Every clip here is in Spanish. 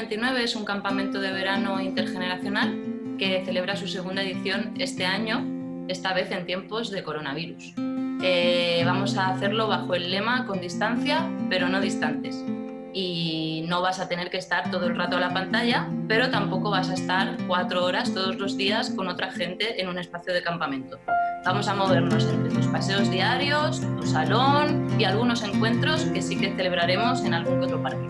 29 es un campamento de verano intergeneracional que celebra su segunda edición este año, esta vez en tiempos de coronavirus. Eh, vamos a hacerlo bajo el lema con distancia, pero no distantes. Y no vas a tener que estar todo el rato a la pantalla, pero tampoco vas a estar cuatro horas todos los días con otra gente en un espacio de campamento. Vamos a movernos entre tus paseos diarios, tu salón y algunos encuentros que sí que celebraremos en algún otro parque.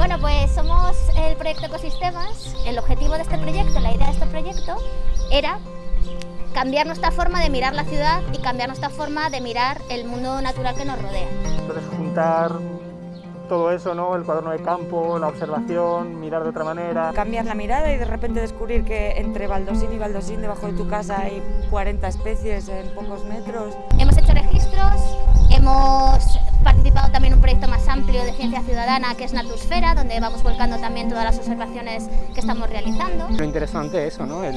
Bueno, pues somos el proyecto Ecosistemas. El objetivo de este proyecto, la idea de este proyecto, era cambiar nuestra forma de mirar la ciudad y cambiar nuestra forma de mirar el mundo natural que nos rodea. Entonces juntar todo eso, ¿no? el cuaderno de campo, la observación, mirar de otra manera. Cambiar la mirada y de repente descubrir que entre baldosín y baldosín debajo de tu casa hay 40 especies en pocos metros. Hemos hecho registros, hemos participado también en un proyecto ciencia ciudadana que es Natusfera, donde vamos volcando también todas las observaciones que estamos realizando. Lo interesante es eso, ¿no? el,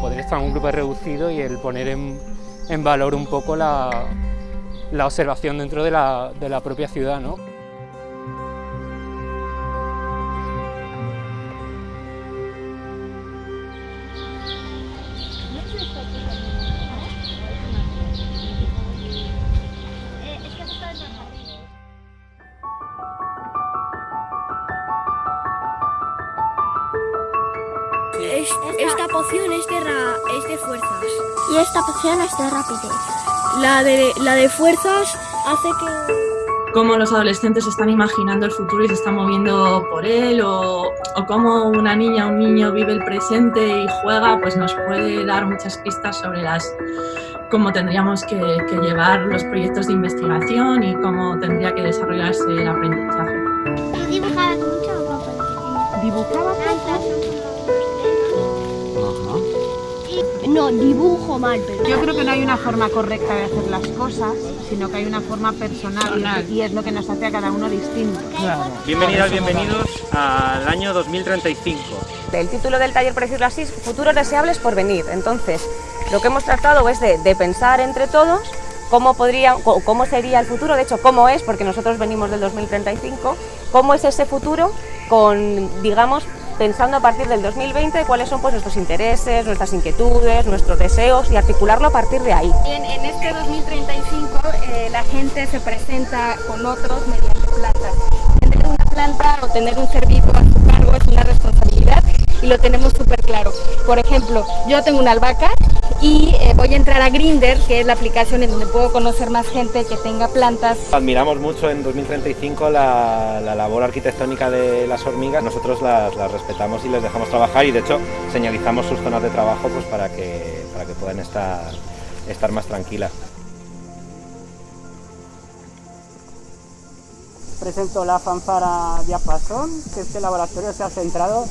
poder estar en un grupo reducido y el poner en, valor un poco la, la observación dentro de la, de la propia ciudad. ¿no? Es- esta poción es de, ra- es de fuerzas. Y esta poción es de rapidez. La de, la de fuerzas hace que... cómo los adolescentes están imaginando el futuro y se están moviendo por él o, o cómo una niña o un niño vive el presente y juega, pues nos puede dar muchas pistas sobre las cómo tendríamos que, que llevar los proyectos de investigación y cómo tendría que desarrollarse el aprendizaje. ¿Tú dibujabas mucho o poco? No, dibujo mal, pero... Yo creo que no hay una forma correcta de hacer las cosas, sino que hay una forma personal y- y es lo que nos hace a cada uno distinto. Bienvenidas, bienvenidos al año 2035. El título del taller, por decirlo así, es Futuros deseables por venir. Entonces, lo que hemos tratado es de, de pensar entre todos cómo, podría, cómo sería el futuro, de hecho, cómo es, porque nosotros venimos del 2035, cómo es ese futuro con, digamos, pensando a partir del 2020 cuáles son pues, nuestros intereses, nuestras inquietudes, nuestros deseos y articularlo a partir de ahí. En, este 2035 eh, la gente se presenta con otros mediante plantas. Tener una planta o tener un ser vivo a su cargo es una y lo tenemos súper claro. Por ejemplo, yo tengo una albahaca y eh, voy a entrar a Grinder, que es la aplicación en donde puedo conocer más gente que tenga plantas. Admiramos mucho en 2035 la, la labor arquitectónica de las hormigas. Nosotros las, las respetamos y les dejamos trabajar y de hecho señalizamos sus zonas de trabajo pues, para, que, para que puedan estar, estar más tranquilas. presento la fanfara Diapasón, que este laboratorio se ha centrado,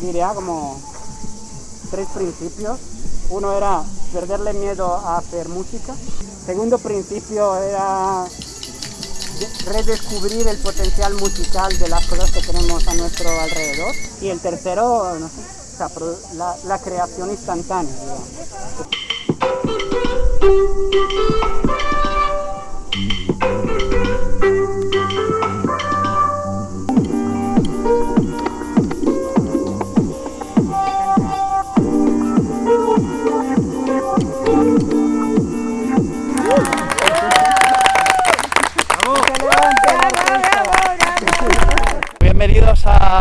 diría, como tres principios. Uno era perderle miedo a hacer música. Segundo principio era de- redescubrir el potencial musical de las cosas que tenemos a nuestro alrededor. Y el tercero, no sé, la, creación instantánea.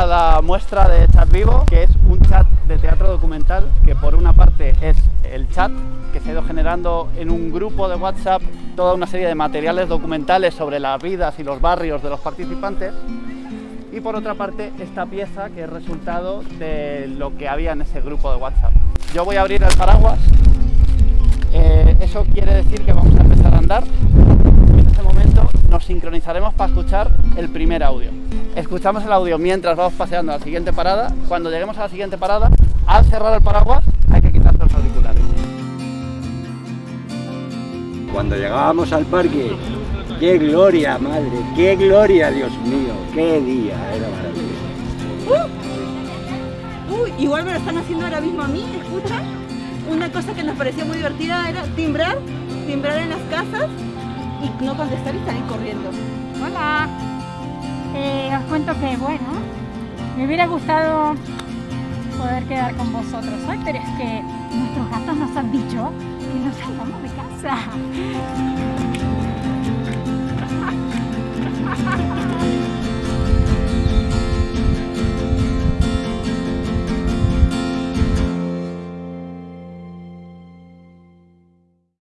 La muestra de Chat Vivo, que es un chat de teatro documental, que por una parte es el chat que se ha ido generando en un grupo de WhatsApp toda una serie de materiales documentales sobre las vidas y los barrios de los participantes, y por otra parte esta pieza que es resultado de lo que había en ese grupo de WhatsApp. Yo voy a abrir el paraguas, Eh, eso quiere decir que vamos a empezar a andar en ese momento nos sincronizaremos para escuchar el primer audio. Escuchamos el audio mientras vamos paseando a la siguiente parada. Cuando lleguemos a la siguiente parada, al cerrar el paraguas hay que quitarse los auriculares. Cuando llegábamos al parque, qué gloria, madre, qué gloria, Dios mío, qué día, era maravilloso. Uy, igual me lo están haciendo ahora mismo a mí, escucha. Una cosa que nos pareció muy divertida era timbrar, timbrar en las casas y no contestar y salir corriendo. Hola. Eh, os cuento que, bueno, me hubiera gustado poder quedar con vosotros hoy, pero es que nuestros gatos nos han dicho que no salgamos de casa.